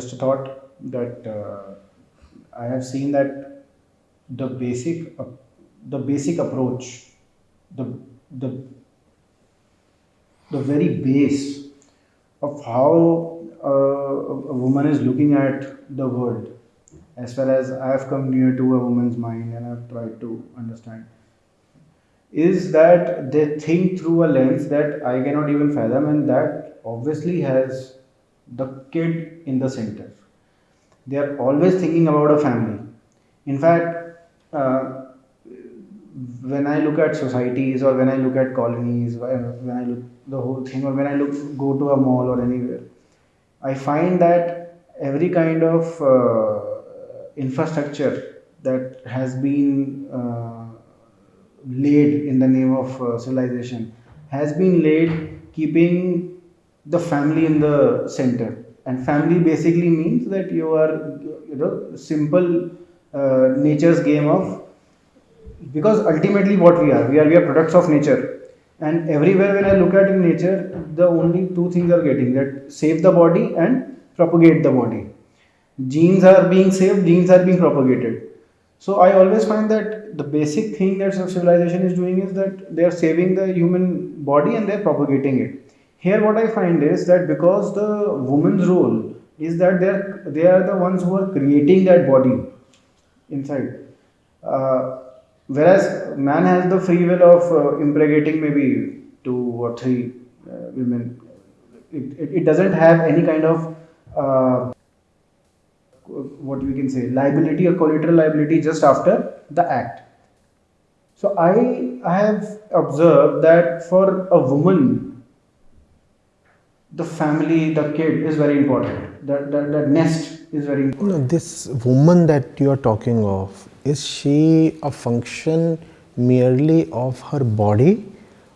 just a thought that uh, I have seen that the basic uh, the basic approach, the the the very base of how uh, a woman is looking at the world, as far as I have come near to a woman's mind and I've tried to understand, is that they think through a lens that I cannot even fathom, and that obviously has the kid in the center. They are always thinking about a family. In fact, uh, when I look at societies or when I look at colonies, when when I look the whole thing, or when I look go to a mall or anywhere, I find that every kind of uh, infrastructure that has been uh, laid in the name of uh, civilization has been laid keeping the family in the center. And family basically means that you are you know simple uh, nature's game of because ultimately what we are we are we are products of nature. And everywhere when i look at in nature the only two things are getting that save the body and propagate the body. Genes are being saved genes are being propagated. So I always find that the basic thing that civilization is doing is that they are saving the human body and they are propagating it. Here, what I find is that because the woman's role is that they are they are the ones who are creating that body inside, uh, whereas man has the free will of uh, impregnating maybe two or three uh, women. It, it, it, doesn't have any kind of uh, what we can say liability or collateral liability just after the act so i i have observed that for a woman the family the kid is very important. That the, the nest is very important you know, this woman that you are talking of is she a function merely of her body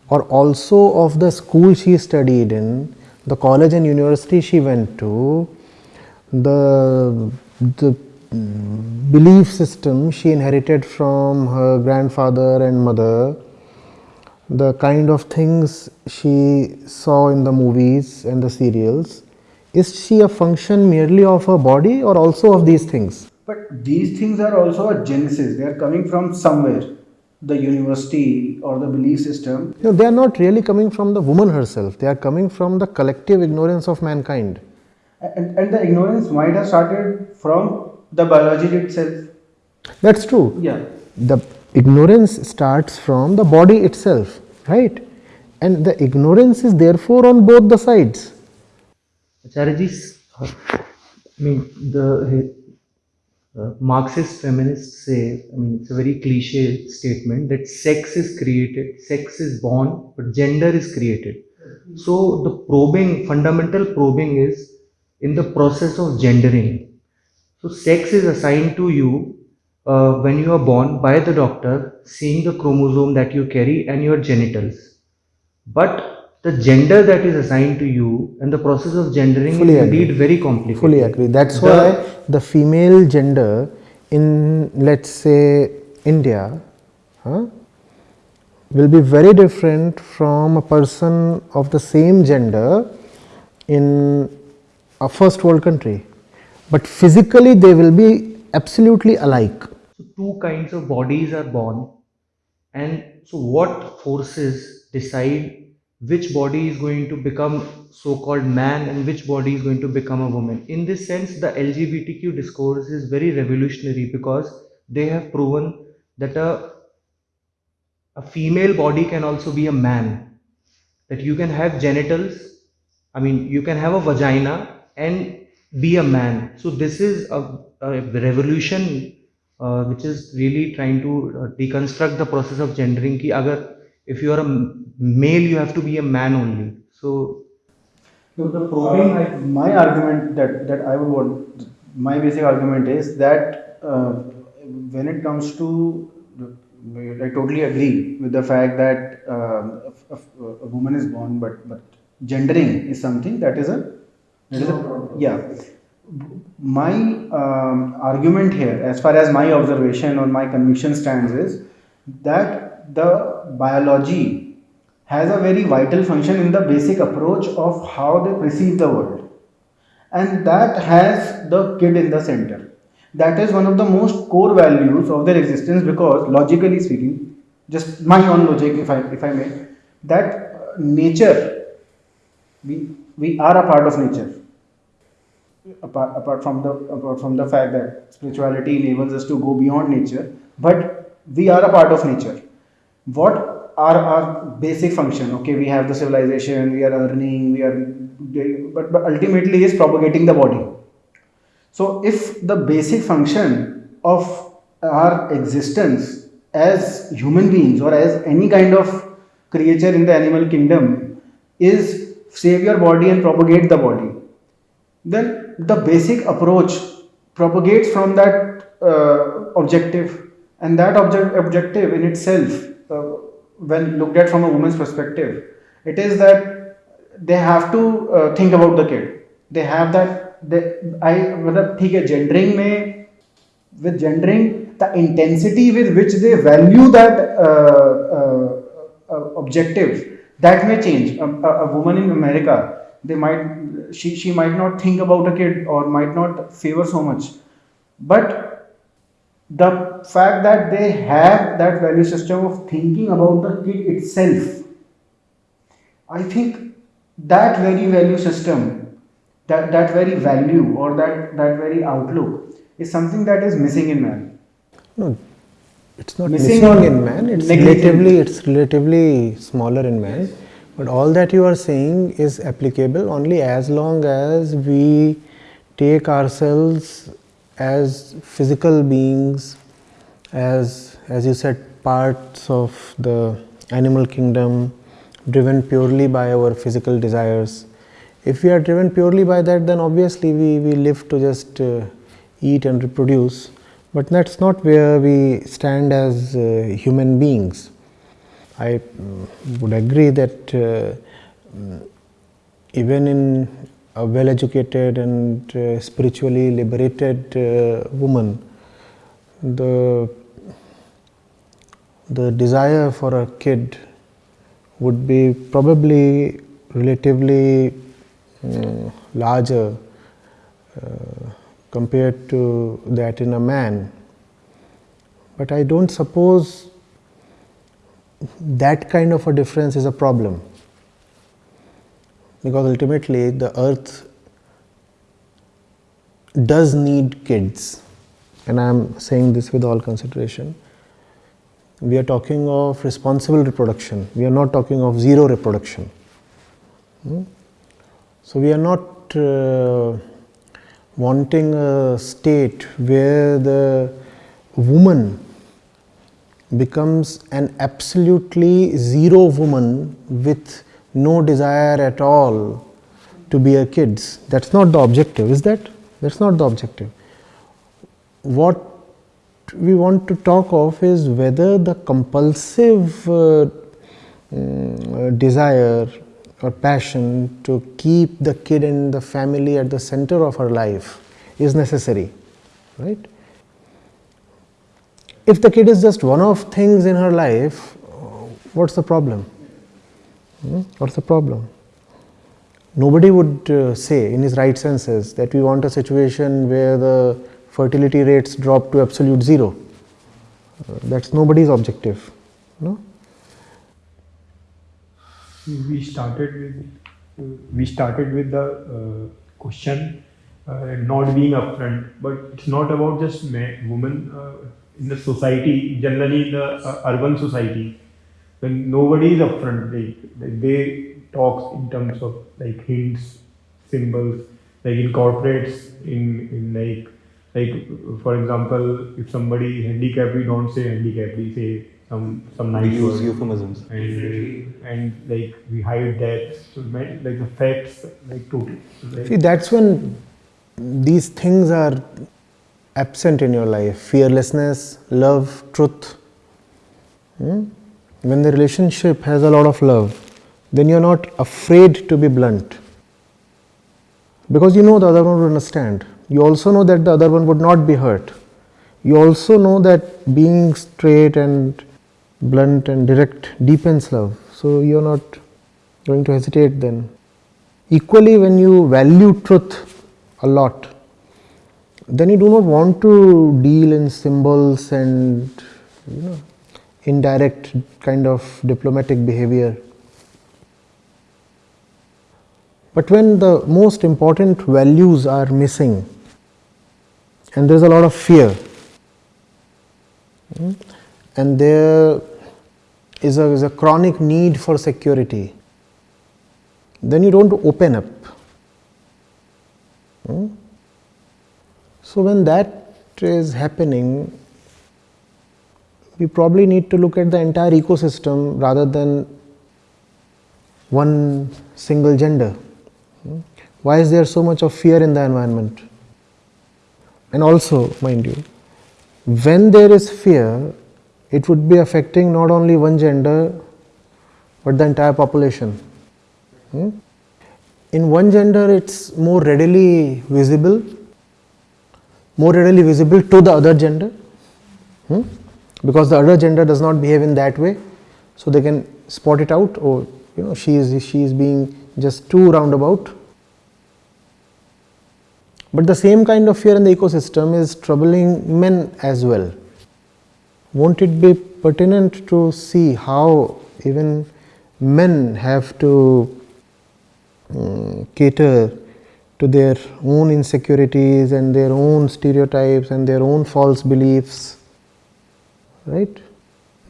or also of the school she studied in the college and university she went to the the mm, belief system she inherited from her grandfather and mother, the kind of things she saw in the movies and the serials, is she a function merely of her body or also of these things? But these things are also a genesis, they are coming from somewhere. The university or the belief system. No, they are not really coming from the woman herself, they are coming from the collective ignorance of mankind and, and the ignorance might have started from the biology itself that's true yeah the ignorance starts from the body itself right and the ignorance is therefore on both the sides Acharyaji, uh, I mean the uh, Marxist feminists say, I mean, it's a very cliche statement that sex is created, sex is born, but gender is created. So the probing, fundamental probing is in the process of gendering. So sex is assigned to you uh, when you are born by the doctor, seeing the chromosome that you carry and your genitals. But the gender that is assigned to you and the process of gendering Fully is agree. indeed very complicated. Fully agree. That's the, why the female gender in let's say India huh, will be very different from a person of the same gender in a first world country, but physically they will be absolutely alike. Two kinds of bodies are born, and so what forces decide which body is going to become so called man and which body is going to become a woman. In this sense, the LGBTQ discourse is very revolutionary because they have proven that a, a female body can also be a man, that you can have genitals, I mean, you can have a vagina and be a man. So this is a, a revolution uh, which is really trying to uh, deconstruct the process of gendering. Ki agar if you are a male, you have to be a man only. So. No, the probing, my argument that, that I would want, my basic argument is that uh, when it comes to I totally agree with the fact that uh, a, a, a, woman is born, but but gendering is something that is a no yeah. My um, argument here, as far as my observation or my conviction stands, is that the biology has a very vital function in the basic approach of how they perceive the world. and that has the kid in the center. That is one of the most core values of their existence because logically speaking, just my own logic, if I if I may, that uh, nature, we we are a part of nature. Apart, apart from the apart from the fact that spirituality enables us to go beyond nature, but we are a part of nature. What are our basic function? Okay, we have the civilization, we are earning, we are, but, but ultimately is propagating the body so, if the basic function of our existence as human beings or as any kind of creature in the animal kingdom is save your body and propagate the body, then the basic approach propagates from that uh, objective, and that object, objective in itself, uh, when looked at from a woman's perspective, it is that they have to uh, think about the kid. They have that आई मतलब ठीक है gendering में with gendering the intensity with which they value that uh, uh, uh, objective that may change a, a, a, woman in america they might she, she might not think about a kid or might not favor so much but the fact that they have that value system of thinking about the kid itself i think that very value system that, that very value or that, that very outlook is something that is missing in man. No, it's not missing, missing in man. It's relatively it's relatively smaller in man. But all that you are saying is applicable only as long as we take ourselves as physical beings, as as you said, parts of the animal kingdom, driven purely by our physical desires if we are driven purely by that, then obviously we, we live to just uh, eat and reproduce, but that's not where we stand as uh, human beings. I mm, would agree that uh, mm, even in a well educated and uh, spiritually liberated uh, woman, the the desire for a kid would be probably relatively uh, larger uh, compared to that in a man. But I don't suppose that kind of a difference is a problem because ultimately the earth does need kids and I am saying this with all consideration. We are talking of responsible reproduction, we are not talking of zero reproduction. Hmm? So, we are not uh, wanting a state where the woman becomes an absolutely zero woman with no desire at all to bear kids. That is not the objective, is that? That is not the objective. What we want to talk of is whether the compulsive uh, um, desire or passion to keep the kid and the family at the center of her life is necessary, right? If the kid is just one of things in her life, what's the problem? Hmm? What's the problem? Nobody would uh, say in his right senses that we want a situation where the fertility rates drop to absolute zero. Uh, that's nobody's objective. No? we started with we started with the uh, question uh, not being upfront, but it's not about just men, women uh, in the society. Generally, in the uh, urban society, when nobody is upfront, they they talk in terms of like hints, symbols, like in corporates, in in like like for example, if somebody handicapped, we don't say handicapped, we say some some nice we use euphemisms. And and like we hide that. So like the facts like totally. Like see that's when these things are absent in your life fearlessness love truth hmm? when the relationship has a lot of love then you're not afraid to be blunt because you know the other one would understand you also know that the other one would not be hurt you also know that being straight and blunt and direct deepens love. So, you are not going to hesitate then. Equally, when you value truth, a lot, then you do not want to deal in symbols and you know indirect kind of diplomatic behavior. But when the most important values are missing and there is a lot of fear hmm, and there is a, is a chronic need for security, then you don't open up. So, when that is happening, we probably need to look at the entire ecosystem rather than one single gender. Why is there so much of fear in the environment? And also, mind you, when there is fear, it would be affecting not only one gender but the entire population. Hmm? In one gender, it's more readily visible, more readily visible to the other gender. Hmm? because the other gender does not behave in that way. So, they can spot it out or you know she is she is being just too roundabout. But the same kind of fear in the ecosystem is troubling men as well. Won't it be pertinent to see how even men have to um, cater to their own insecurities and their own stereotypes and their own false beliefs right?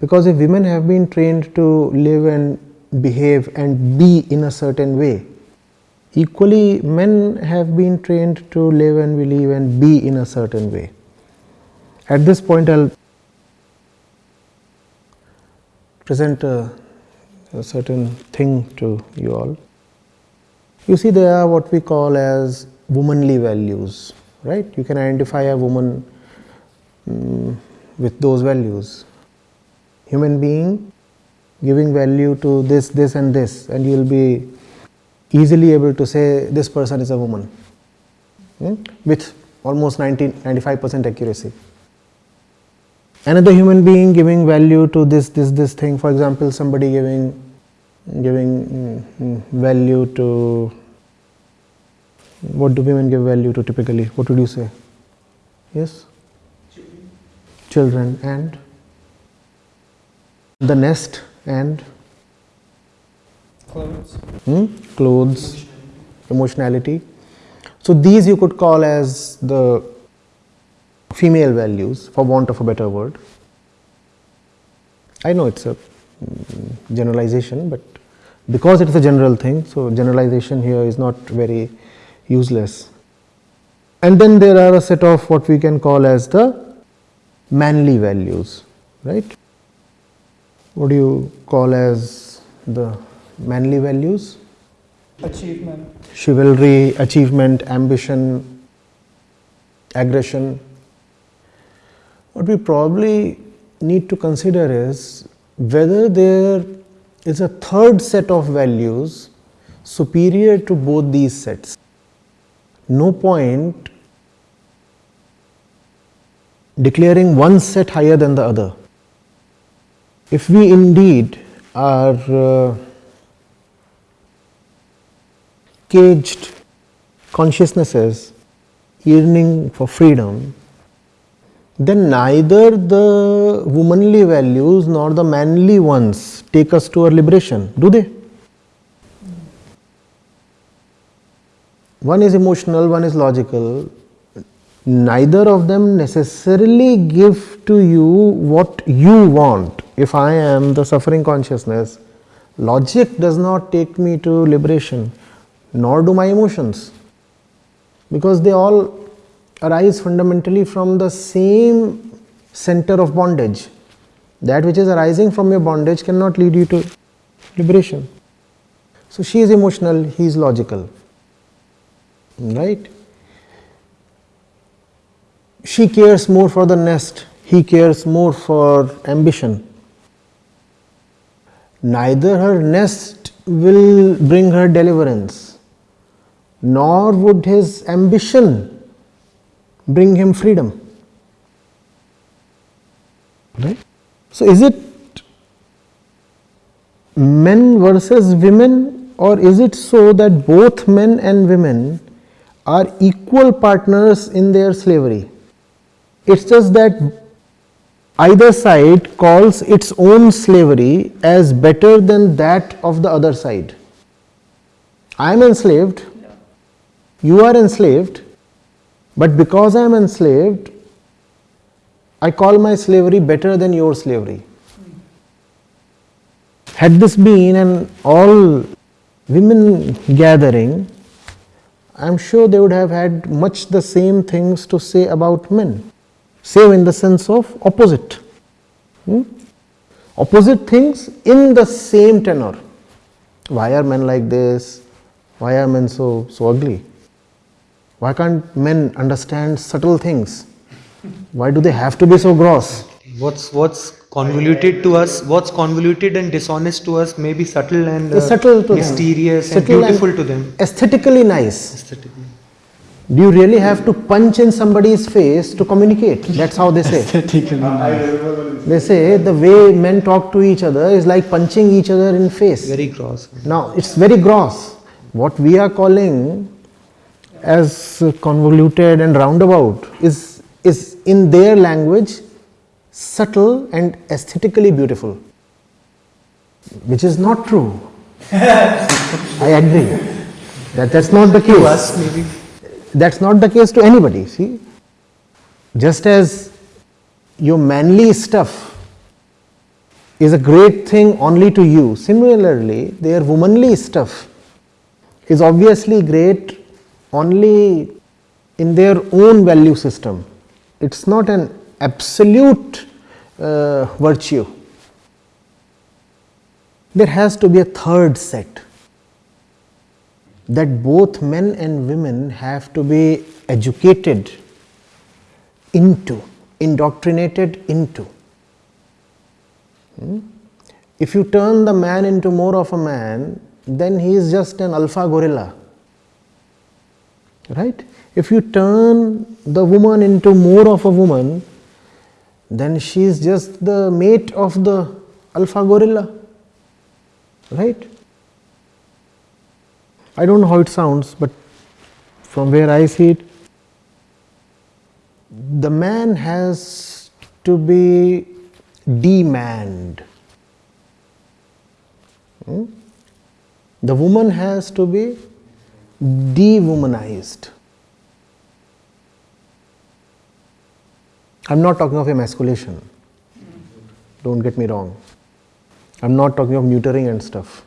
Because if women have been trained to live and behave and be in a certain way equally men have been trained to live and believe and be in a certain way. At this point i'll present a, a certain thing to you all you see there are what we call as womanly values right you can identify a woman um, with those values. Human being giving value to this, this and this and you will be easily able to say this person is a woman hmm? with almost 90, 95 percent accuracy. Another human being giving value to this, this, this thing for example somebody giving giving mm, value to what do women give value to typically? What would you say? Yes? Children. Children and the nest and? Clothes, hmm? clothes. Emotionality. So, these you could call as the female values for want of a better word. I know it is a mm, generalization, but because it is a general thing, so generalization here is not very useless. And then there are a set of what we can call as the manly values, right? What do you call as the manly values? achievement, Chivalry, achievement, ambition, aggression. What we probably need to consider is whether there is a third set of values superior to both these sets. No point declaring one set higher than the other. If we indeed are uh, caged consciousnesses yearning for freedom, then neither the womanly values nor the manly ones take us to our liberation, do they? One is emotional, one is logical, neither of them necessarily give to you what you want. If I am the suffering consciousness, logic does not take me to liberation, nor do my emotions, because they all arise fundamentally from the same center of bondage. That which is arising from your bondage cannot lead you to liberation. So, she is emotional, he is logical, right she cares more for the nest, he cares more for ambition. Neither her nest will bring her deliverance, nor would his ambition bring him freedom. Right? So, is it men versus women or is it so that both men and women are equal partners in their slavery. It's just that either side calls its own slavery as better than that of the other side. I am enslaved, you are enslaved, but because I am enslaved, I call my slavery better than your slavery. Had this been an all women gathering, I am sure they would have had much the same things to say about men, save in the sense of opposite. Hmm? Opposite things in the same tenor. Why are men like this? Why are men so, so ugly? Why can't men understand subtle things? Why do they have to be so gross? What's what's convoluted to us, what's convoluted and dishonest to us may be subtle and uh, subtle to them. mysterious and Subtle beautiful to them. Aesthetically nice. Aesthetically. Do you really have to punch in somebody's face to communicate? That's how they say. They say the way men talk to each other is like punching each other in face. Very gross. Now it's very gross. What we are calling as convoluted and roundabout is is in their language subtle and aesthetically beautiful, which is not true. I agree that that's not the case. To Us maybe. That's not the case to anybody. See, just as your manly stuff is a great thing only to you, similarly, their womanly stuff is obviously great only in their own value system. It's not an absolute uh, virtue. There has to be a third set that both men and women have to be educated into, indoctrinated into. Hmm? If you turn the man into more of a man, then he is just an alpha gorilla. Right? If you turn the woman into more of a woman, then she is just the mate of the alpha gorilla. Right? I don't know how it sounds, but from where I see it, the man has to be demanned. Hmm? The woman has to be dewomanized. I am not talking of emasculation, don't get me wrong. I am not talking of neutering and stuff.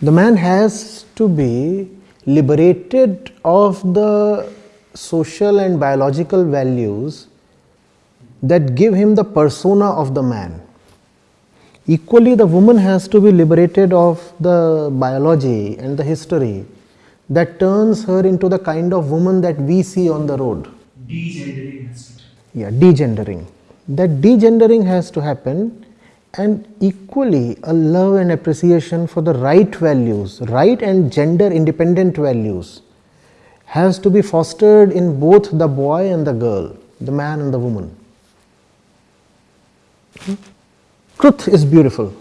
The man has to be liberated of the social and biological values that give him the persona of the man. Equally, the woman has to be liberated of the biology and the history that turns her into the kind of woman that we see on the road. Degendering has to Yeah, degendering. That degendering has to happen, and equally a love and appreciation for the right values, right and gender independent values, has to be fostered in both the boy and the girl, the man and the woman. Hmm? Truth is beautiful.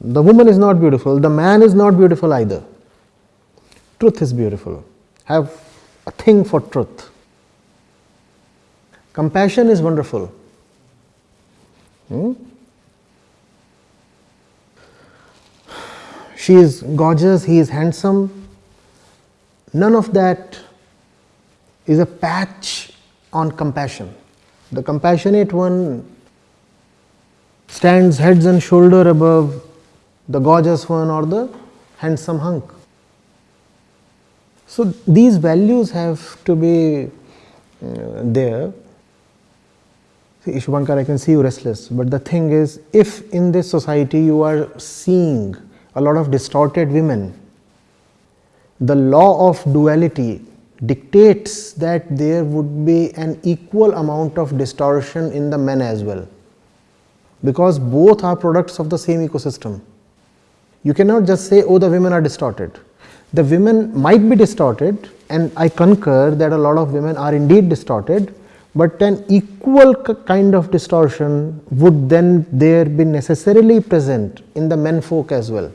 The woman is not beautiful, the man is not beautiful either. Truth is beautiful. Have a thing for truth. Compassion is wonderful. Hmm? She is gorgeous, he is handsome. None of that is a patch on compassion. The compassionate one stands heads and shoulder above the gorgeous one or the handsome hunk. So, these values have to be uh, there. See, Shubhankar, I can see you restless, but the thing is, if in this society you are seeing a lot of distorted women, the law of duality dictates that there would be an equal amount of distortion in the men as well, because both are products of the same ecosystem. You cannot just say, oh, the women are distorted. The women might be distorted, and I concur that a lot of women are indeed distorted, but an equal kind of distortion would then there be necessarily present in the men folk as well.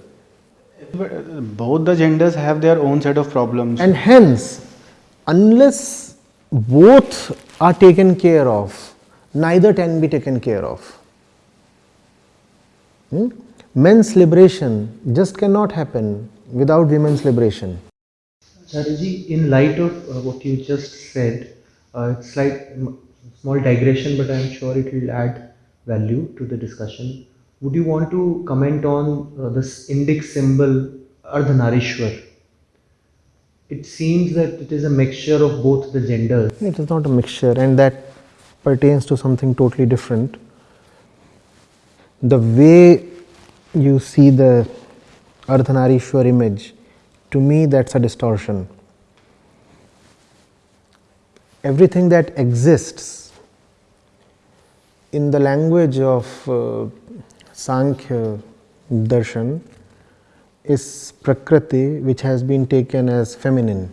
But, uh, both the genders have their own set of problems. And hence, unless both are taken care of, neither can be taken care of. Hmm? Men's liberation just cannot happen without women's liberation. Acharyaji, in light of uh, what you just said, uh, it's like small digression, but I'm sure it will add value to the discussion. Would you want to comment on uh, this Indic symbol Ardhanarishwar? It seems that it is a mixture of both the genders. It is not a mixture, and that pertains to something totally different. The way you see the Ardhanarishwar image, to me, that's a distortion. Everything that exists in the language of uh, Sankhya Darshan is Prakriti, which has been taken as feminine.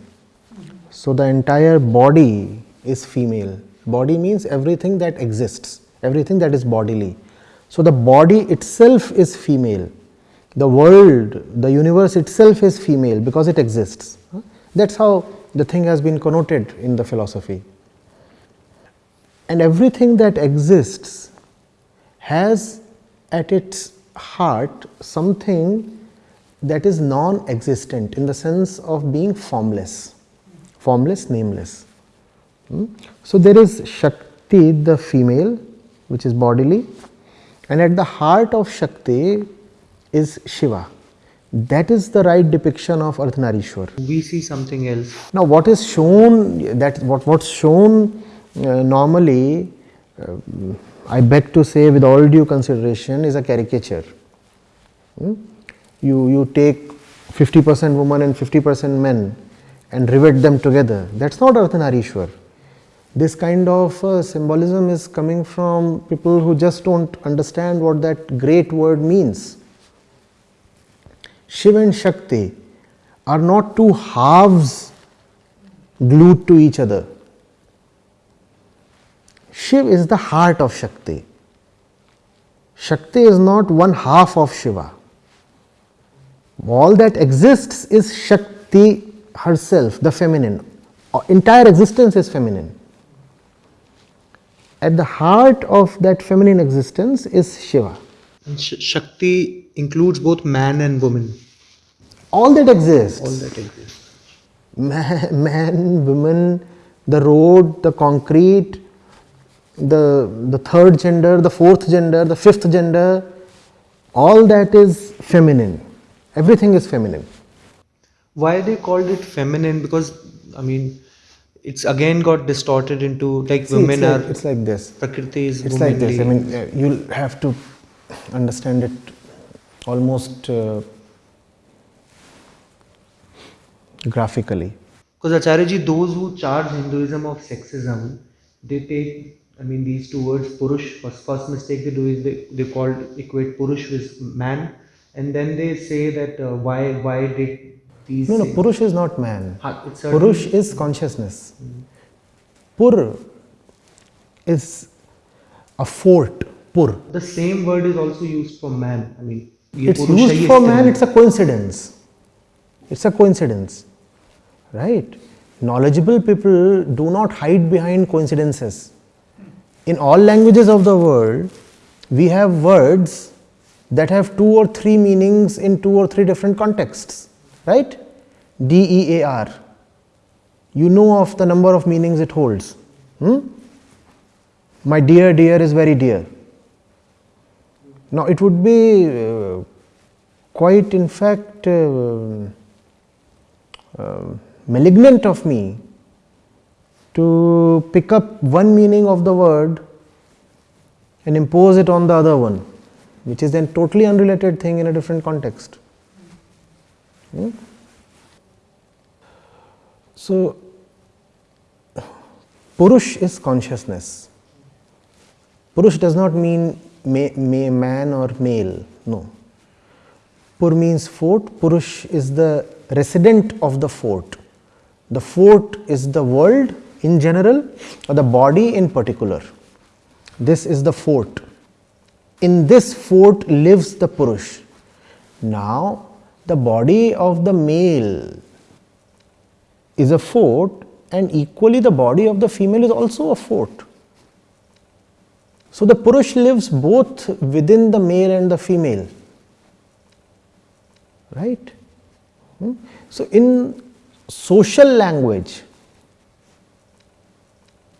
So the entire body is female. Body means everything that exists, everything that is bodily. So the body itself is female. The world, the universe itself is female because it exists. That's how the thing has been connoted in the philosophy. And everything that exists has at its heart something that is non existent in the sense of being formless, formless, nameless. Hmm? So, there is Shakti, the female, which is bodily, and at the heart of Shakti is Shiva. That is the right depiction of Ardhanarishwar. We see something else. Now, what is shown that what what's shown uh, normally, uh, I beg to say, with all due consideration, is a caricature. Hmm? You you take fifty percent woman and fifty percent men, and rivet them together. That's not Ardhanarishwar. This kind of uh, symbolism is coming from people who just don't understand what that great word means. Shiv and Shakti are not two halves glued to each other. Shiv is the heart of Shakti. Shakti is not one half of Shiva. All that exists is Shakti herself, the feminine. Entire existence is feminine. At the heart of that feminine existence is Shiva. And Sh- Shakti includes both man and woman. All that exists. All that exists. man, man, woman, the road, the concrete, the, the third gender, the fourth gender, the fifth gender, all that is feminine. Everything is feminine. Why they called it feminine? Because I mean, it's again got distorted into like See, women it's, like, are it's like this. Prakriti is It's like this. I mean, uh, you'll have to understand it almost uh, graphically. Because acharya ji those who charge Hinduism of sexism, they take, I mean, these two words, Purush, first, first mistake they do is they, they called, equate Purush with man, and then they say that uh, why, why did these. No, no, Purush is not man. Ah, ha, Purush is consciousness. Mm. Pur is a fort. Pur. The same word is also used for man. I mean, it's used for man. It's a coincidence. It's a coincidence, right? Knowledgeable people do not hide behind coincidences. In all languages of the world, we have words that have two or three meanings in two or three different contexts. Right? D E A R. You know of the number of meanings it holds. Hmm? My dear, dear is very dear. Now, it would be uh, quite, in fact, uh, uh, malignant of me to pick up one meaning of the word and impose it on the other one, which is then totally unrelated thing in a different context. Hmm? So, Purush is consciousness. Purush does not mean ma- ma- man or male, no. Pur means fort, Purush is the resident of the fort. The fort is the world in general or the body in particular. This is the fort. In this fort lives the Purush. Now, the body of the male is a fort and equally the body of the female is also a fort. So, the Purush lives both within the male and the female, right. Hmm? So, in social language,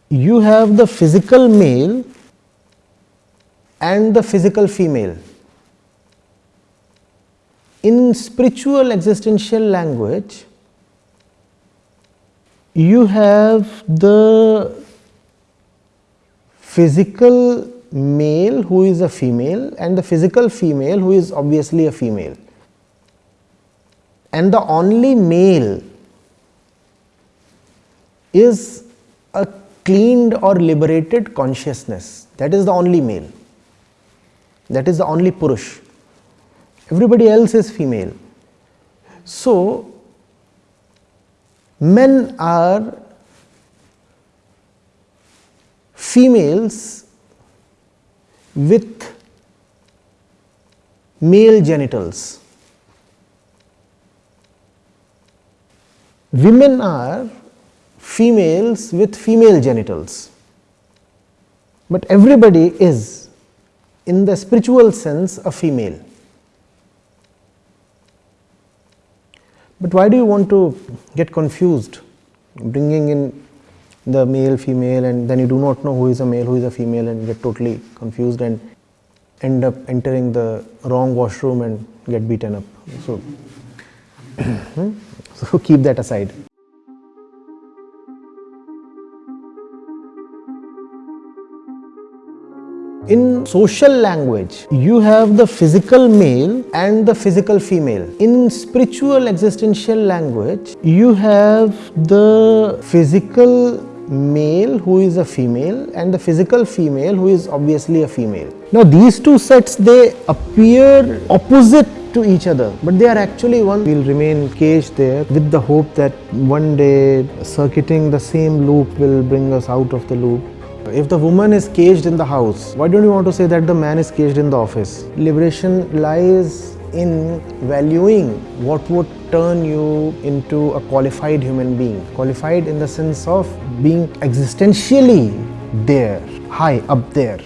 you have the physical male and the physical female. In spiritual existential language, you have the physical male who is a female and the physical female who is obviously a female. And the only male is a cleaned or liberated consciousness. That is the only male. That is the only Purush everybody else is female. So, men are females with male genitals. Women are females with female genitals, but everybody is in the spiritual sense a female. But why do you want to get confused bringing in the male female and then you do not know who is a male who is a female and get totally confused and end up entering the wrong washroom and get beaten up. So, hmm? so keep that aside. In social language, you have the physical male and the physical female. In spiritual existential language, you have the physical male who is a female and the physical female who is obviously a female. Now these two sets they appear opposite to each other but they are actually one will remain caged there with the hope that one day circuiting the same loop will bring us out of the loop if the woman is caged in the house, why don't you want to say that the man is caged in the office? Liberation lies in valuing what would turn you into a qualified human being. Qualified in the sense of being existentially there, high up there.